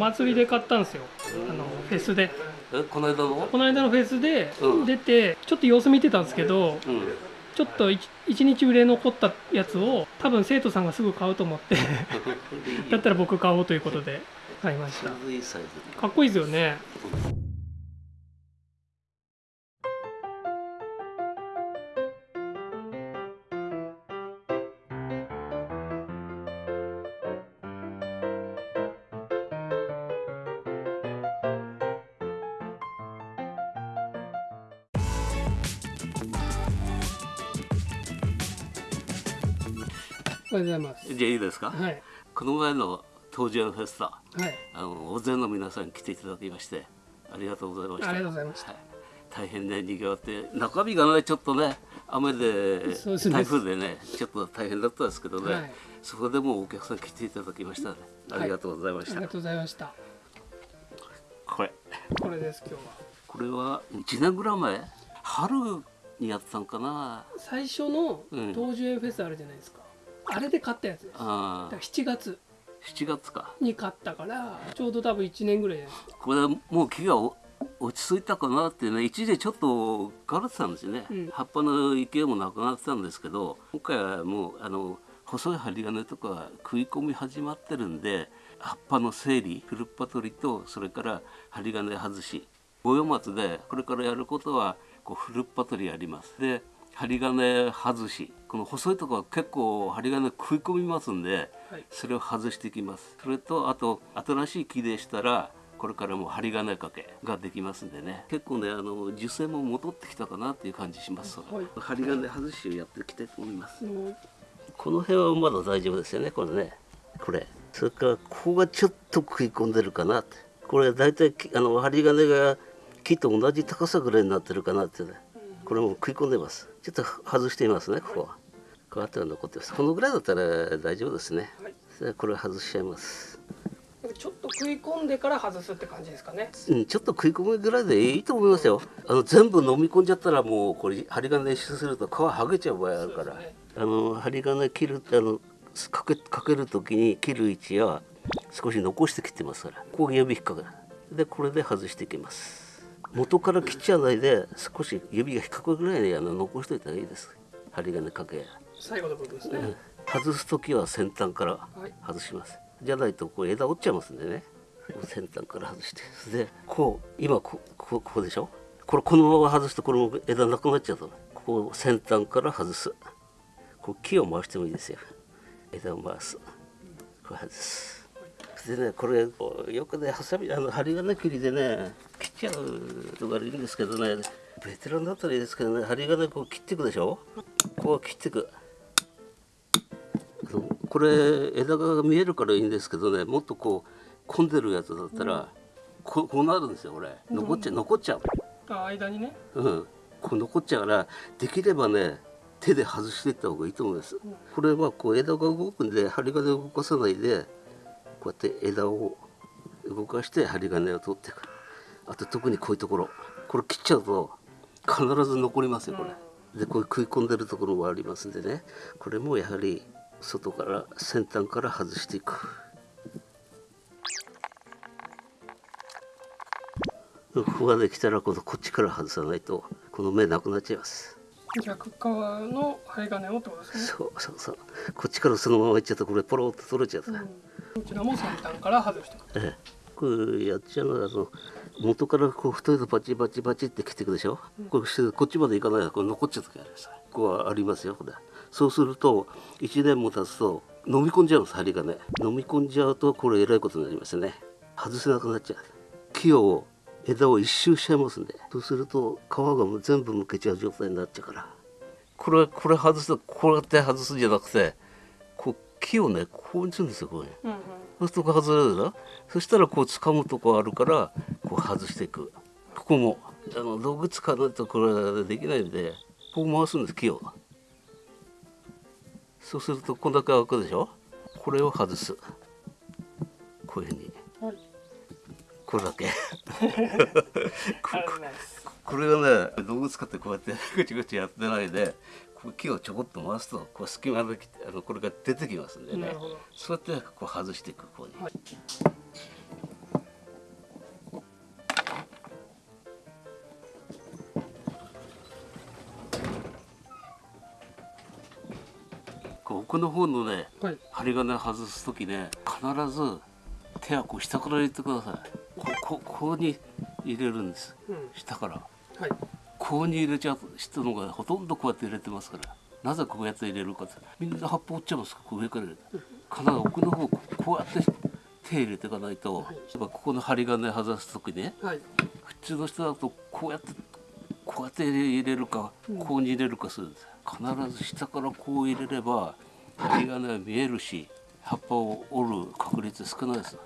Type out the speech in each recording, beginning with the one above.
祭りで買ったんですよ。あのフェスで。えこの間の？この間のフェスでうん。出てちょっと様子見てたんですけどうん。ちょっと 1, 日売れ残ったやつを多分生徒さんがすぐ買うと思って だったら僕買おうということで買いました。かっこいいですよねおはようございます。じゃあいいですか、はい。この前の東京フェスタはい。あの大勢の皆さん来ていただきましてありがとうございました。ありがとうございました。はい。大変ね賑わって中身がねちょっとね雨で台風でねちょっと大変だったんですけどね、はい。そこでもお客さん来ていただきましたねありがとうございました、ありがとうございました。これ。これです今日は。これは1年ぐらい前？春にやってたんかな。最初のうん。東樹園フェスあるじゃないですか、あれで買ったやつ。ですだかあら7月。7月か。に買ったからちょうど多分1年ぐらいじゃないですかこれはもう木がお落ち着いたかなってね一時ちょっと枯れてたんですよね、うん。葉っぱの勢いもなくなってたんですけど今回はもうあの細い針金とか食い込み始まってるんで葉っぱの整理フルッパ取りとそれから針金外し。五葉松でこれからやることはこうフルッパ取りやります。で針金外しこの細いところは結構針金食い込みますんで、はい。それを外していきます。それとあと新しい木でしたらこれからもう針金掛けができますんでね。結構ねあの受精も戻ってきたかなっていう感じします、はい。針金外しをやっていきたいと思います。もうこの辺はまだ大丈夫ですよね。これね。これ。それからここがちょっと食い込んでるかなって。これ大体きあの針金が木と同じ高さぐらいになってるかなってねこれも食い込んでます。ちょっと外してみますねここは。こうやっては残ってます。このぐらいだったら大丈夫ですね。はい。これ外しちゃいます。ちょっと食い込んでから外すって感じですかね。うん、ちょっと食い込むぐらいでいいと思いますよ。あの全部飲み込んじゃったらもうこれ針金練習すると皮剥げちゃう場合あるから、ね。あの針金切るあのかけかける時に切る位置は少し残して切ってますから。ここ指引っ掛ける。でこれで外していきます元から切っちゃわないで少し指が引っかくぐらいにあの残しておいたらいいです。針金かけ。最後の部分ですね、うん。外す時は先端からはい。外します、じゃないとこう枝折っちゃいますんでね。先端から外して。でこう今ここここでしょ？これこのまま外すとこれも枝なくなっちゃうとここを先端から外す。こう木を回してもいいですよ。枝を回す。これ外す。でねこれよくねハサミあの針金切りでね切っちゃうとかいいんですけどね。ベテランだったらいいですけどね。針金こう切っていくでしょ？こう切っていく。これ枝が見えるからいいんですけどね。もっとこう混んでるやつだったら、こうこうなるんですよこれ。残っちゃう残っちゃう。あ間にね。うん。こう残っちゃうからできればね手で外していった方がいいと思います、これはこう枝が動くんで針金動かさないでこうやって枝を動かして針金を取っていくあと特にこういうところ。これ切っちゃうと必ず残りますよこれ、でこういう食い込んでるところもありますんでね。これもやはり外から先端から外していく。ここができたらこのこっちから外さないとこの目なくなっちゃいます。逆側の針金をってことですね。そうそうそう。こっちからそのままいっちゃうとこれポロッと取れちゃうと、うん。こちらも先端から外して。いくええ。これやっちゃうのはあの元からこう太いとバチバチバチって切っていくでしょ、これしてこっちまでいかない。でこれ残っちゃう時ありますここはありますよこれそうすると1年も経つと飲み込んじゃうんです針金飲み込んじゃうとこれえらいことになりますね。外せなくなっちゃう。木を枝を一周しちゃいますんで。そうすると皮がもう全部むけちゃう状態になっちゃうから。これこれ外すとこうやって外すんじゃなくてこう木をねこうするんですよこういうふうにうんうん。そうすると外れるでしょそしたらこう掴むとこあるからこう外していく。ここもあの道具使わないとこれはできないんでこう回すんです木を。そうするとこんだけ開くでしょ？これを外す。こういうふうに。はい。これだけ。これがね道具使ってこうやってぐちぐちやってないで木をちょこっと回すとこう隙間であのこれが出てきますんでね。そうやってこう外していくこうに。はい。奥の方のね、はい、針金外す時ね必ず手はこう下から入れてください。ここここに入れるんです、うん、下から、はい。ここに入れちゃう人のがほとんどこうやって入れてますから。なぜこうやって入れるかって。みんな葉っぱ折っちゃいますこう上から。入れて必ず奥の方ここうやって手入れていかないと、はいここの針金外す時ね。はい。普通の人だとこうやってこうやって入れるかこうに入れるかするんです。必ず下からこう入れれば針金は見えるし葉っぱを折る確率少ないです。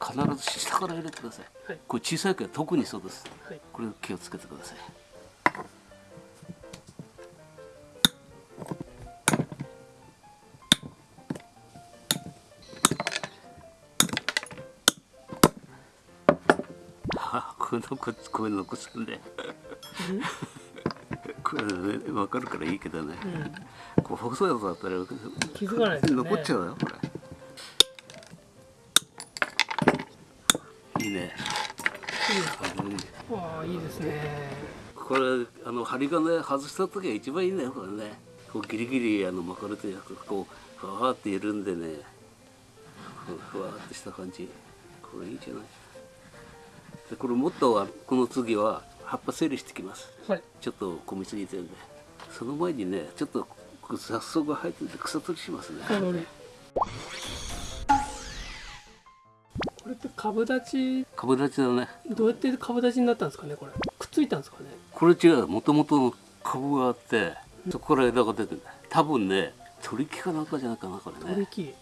必ず下から入れてください。はい。これ小さいから特にそうです。はい。これ気をつけてくださいこういうのここういうの残すんで。これね分かるからいいけどね、こう細いやつだったら気づかないですよね。残っちゃうよこれ。いいね。うんああいいですね。これあの針金外した時が一番いいねこれね。こうギリギリあの巻かれてこうふわーって緩んでね。ふわーってした感じ。これいいじゃない？でこれもっとあこの次は葉っぱ整理してきます。はい。ちょっと混みすぎてるんで。その前にねちょっと雑草が生えてて草取りしますね。これって株立ち？株立ちだね。どうやって株立ちになったんですかねこれ。くっついたんですかね？これ違うもともと株があってそこから枝が出てる。多分ね取り木かなんかじゃないかなこれね。取り木。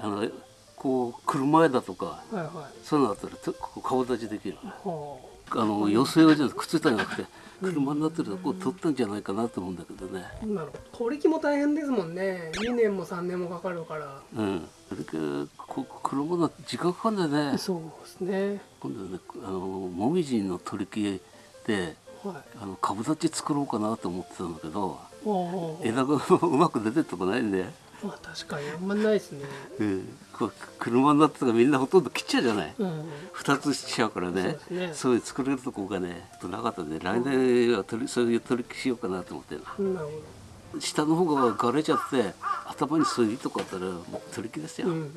あのこう車枝とかはいはい。そういうのだったらとここ顔立ちできる。はあの寄せ用じゃなくてくっついたんじゃなくて車になってるとこう取ったんじゃないかなと思うんだけどね。あなるほど取り木も大変ですもんね。2年も3年もかかるから。うん。それからこ車の時間かかるんだよね。そうですね。今度ねあのもみじの取り木ではい。あの株立ち作ろうかなと思ってたんだけど枝が うまく出てるとこないんで、まあ確かにあんまないですね。うん、車になってたからみんなほとんど切っちゃうじゃない。うん。二つしちゃうからね。そうね。そういう作れるとこがねなかったん。で来年は取りそういう取り木しようかなと思ってるな。下の方ががれちゃって頭にそういう糸があったらもう取り木ですよ、どうん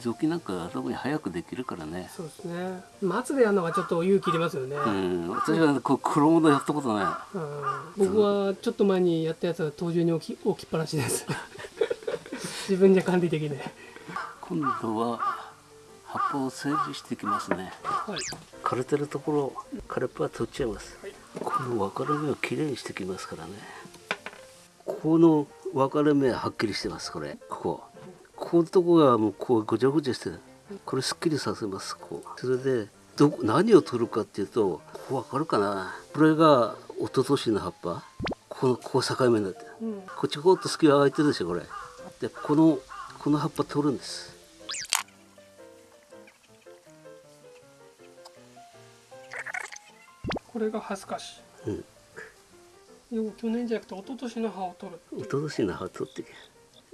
雑木なんか頭に早くできるからね。そうですね。松でやるのがちょっと勇気いりますよね、うん。私はこう黒物やったことない。うん。僕はちょっと前にやったやつは登場に置き置きっぱなしです。自分じゃ管理できない今度は葉っぱを整理していきますね。はい。枯れてるところ枯れっぱは取っちゃいます、はい。この分かれ目をきれいにしてきますからね。この分かれ目ははっきりしてますこれ。ここ。ここのとこがもうこうごちゃごちゃしてる。これすっきりさせますこうそれでどこ何を取るかっていうとここ分かるかな。これが一昨年の葉っぱ。このここ境目になってる。うん。こっちこうっと隙間空いてるでしょこれ。でこのこの葉っぱ取るんですこれが恥ずかしうん。いよ去年じゃなくて一昨年の葉を取る一昨年の葉取って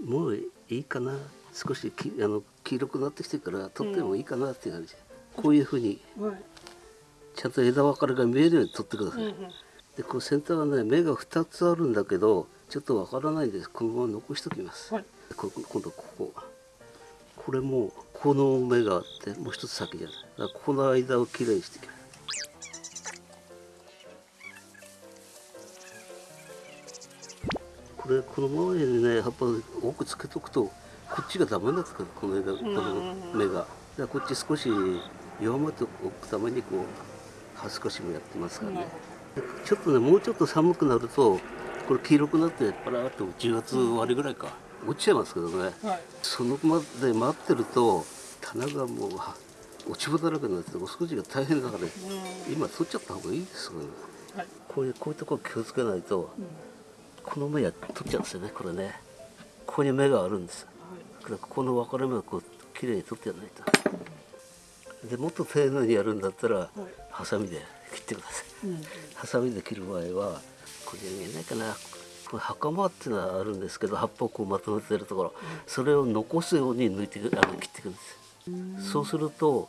もういいかな。少しきあの黄色くなってきてから取ってもいいかなっていう感じ、こういうふうに。はい。ちゃんと枝分かれが見えるように取ってください、うんうん。でこの先端はね芽が2つあるんだけどちょっとわからないんです。このまま残しておきます、はい。こ今度ここ。これもこの芽があってもう一つ先じゃない。この間をきれいにしていきますこれこの前にね葉っぱを多くつけとくとこっちがダメになってくるこの枝この芽が。だこっち少し弱まっておくためにこう葉少しもやってますからね、ちょっとねもうちょっと寒くなるとこれ黄色くなってパラーっと10月終わりぐらいか落ちちゃいますけどね。はい。そのまで待ってると棚がもうは落ち葉だらけになっててお掃除が大変だから、ね、今取っちゃった方がいいですよね。はい。こういうこういうところ気をつけないとこの芽や取っちゃうんですよねこれね。ここに芽があるんです。だからここの分かれ目をこうきれいに取ってやらないと。でもっと丁寧にやるんだったらハサミで切ってください。うんハサミで切る場合はこれ見えないかな。これ袴っていうのはあるんですけど葉っぱをこうまとめてるところ。それを残すように抜いてあの切っていくんです。そうすると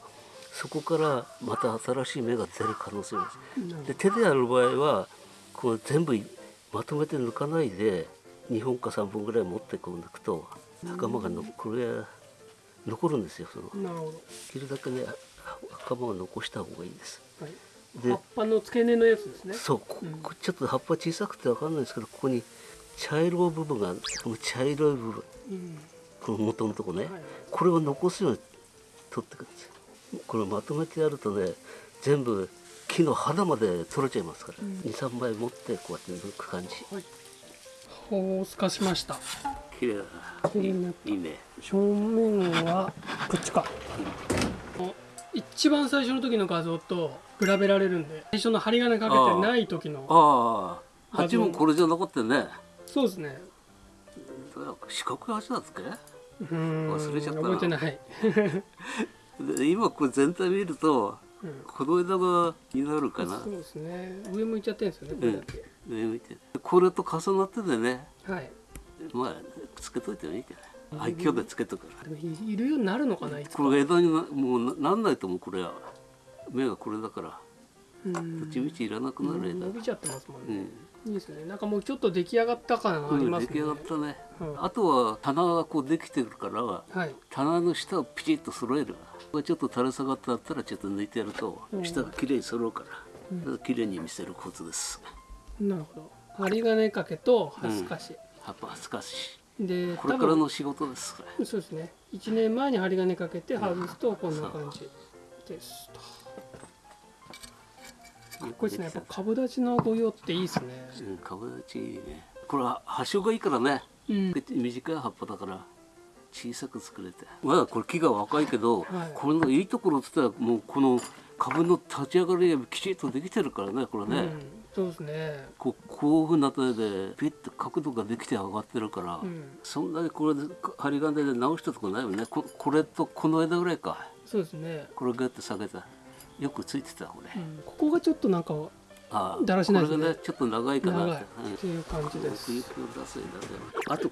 そこからまた新しい芽が出る可能性があります。で手でやる場合はこう全部まとめて抜かないで2本か3本ぐらい持ってこう抜くと袴がのこれ残るんですよその。なるほど、切るだけね袴を残した方がいいんです。はい、で葉っぱの付け根のやつですね。そうこうん。こちょっと葉っぱ小さくてわかんないですけどここに茶色い部分がこの茶色い部分。うん。この元のとこね、はい。これを残すように取ってくるんですよ。これまとめてやるとね全部木の肌まで取れちゃいますから、うん。23枚持ってこうやって抜く感じ。はい。ほう透かしました。綺麗だな。綺麗になったいいね。正面はこっちか。一番最初の時の画像と比べられるんで最初の針金かけてない時のああ鉢もこれじゃなかったね。そうですね。四角い鉢だっけうん忘れちゃったな。覚えてない、で今これ全体見るとうんこの枝がになるかな。そうですね。上向いちゃってるんですよねこれだけ、上見て。これと重なっててね。はい。まあつけといてもいいけど。愛嬌でつけとくから。いいるようになるのかなこれ枝になもうななんないと思うこれは。芽がこれだからうん。どっちみちいらなくなる枝伸びちゃってますもんうね、ん、いいですね。なんかもうちょっと出来上がった感ありますね、うん出来上がったね、うん。あとは棚がこうできてるからはい。棚の下をピチッと揃える。これちょっと垂れ下がってあったらちょっと抜いてやるとうん。下がきれいに揃うから、うん。だからきれいに見せるコツです。なるほど。針金掛けと刃透かし、葉っぱ恥ずかしでいこれからの仕事ですそうですね。1年前に針金かけて外すとこんな感じですとかっこいいですねやっぱ株立ちのご用っていいですね。うん、株立ちいいね。これは葉性がいいからね。うん。短い葉っぱだから小さく作れて。まだこれ木が若いけど、はい。これのいいところって言ったらもうこの株の立ち上がりがきちっとできてるからねこれね、うん、そうですね。こうこういうふうな手でピッと角度ができて上がってるから、うん。そんなにこれで針金で直したとこないよね。ここれとこの枝ぐらいか。そうですね、これグッと下げたよくついてたこれ、うん、ここがちょっとなんかあだらしないですね。これがねちょっと長いかなって、いう感じです。あと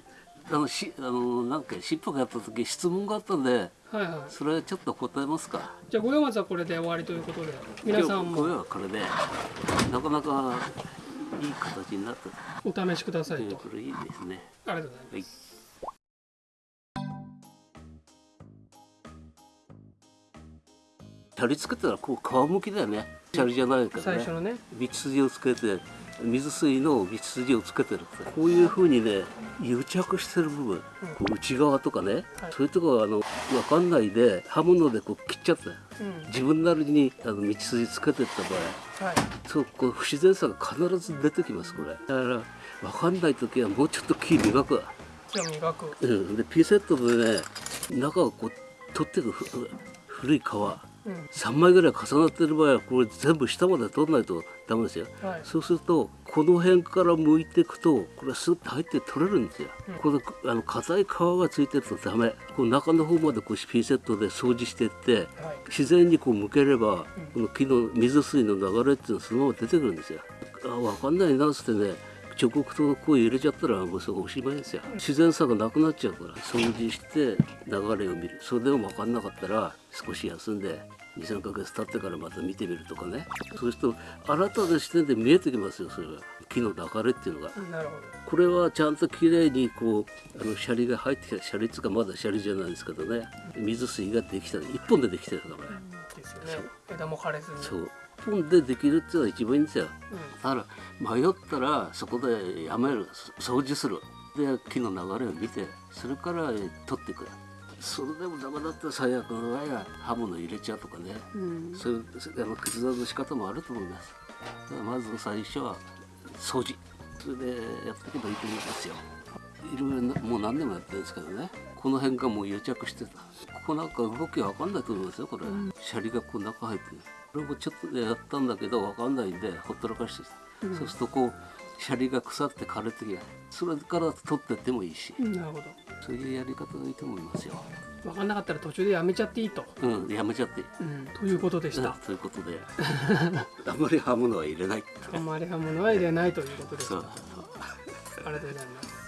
あのしあのなんか尻尾がやった時質問があったんではいはい。それちょっと答えますか。じゃあ五葉松はこれで終わりということで皆さんも。はこれでなかなかいい形になった。お試しくださいと。これいいですね。ありがとうございます。はいシャリつけたらこう皮むきだよね。シャリじゃないからね。最初のね。道筋をつけて水水の道筋をつけてるこういうふうにね癒着してる部分、こう内側とかね、はい。そういうところはあの分かんないで刃物でこう切っちゃった。うん。自分なりにあの道筋つけてった場合。はい。そうこう不自然さが必ず出てきますこれ。だから分かんない時はもうちょっと木磨くわ、じゃあ磨く。うん、でピンセットでね中をこう取ってくふ古い皮。うん3枚ぐらい重なってる場合はこれ全部下まで取らないとダメですよ。はい。そうするとこの辺から剥いていくとこれスッと入って取れるんですよ、うん。このあの硬い皮がついてるとダメ。この中の方までこうピンセットで掃除していってはい。自然にこう剥ければ、この木の水水の流れっていうのはそのまま出てくるんですよ。あ分かんないなっつってね直角とこう入れちゃったらもうそこおしまいですよ。自然さがなくなっちゃうから掃除して流れを見る。それでも分かんなかったら少し休んで23ヶ月経ってからまた見てみるとかね。そうすると新たな視点で見えてきますよそれが木の流れっていうのが。なるほこれはちゃんときれいにこうあのシャリが入ってきた。シャリっつうかまだシャリじゃないですけどね。水水ができた。一本でできてるから。これどですよね。枝も枯れずに。そう。一本でできるっていうのが一番いいんですよ。うだから迷ったらそこでやめるそ掃除する。で木の流れを見てそれからえ取っていくそれでもダメだったら最悪の場合は刃物入れちゃうとかね。んうん。そういうあの決断の仕方もあると思います。だからまず最初は掃除。それでやっていけばいいと思いますよ。いろいろなもう何年もやってるんですけどね。この辺がもう癒着してた。ここなんか動きわかんないと思いますよこれ、シャリがこう中入ってるこれもちょっとでやったんだけどわかんないんでほったらかしてた、そうするとこうシャリが腐って枯れてきてそれから取ってってもいいし、なるほど。そういうやり方がいいと思いますよ。分かんなかったら途中でやめちゃっていいと、うんやめちゃって。いいうん、ということでした。ということで。あんまり刃物は入れない。あまり刃物は入れないということでした。そう。ありがとうございます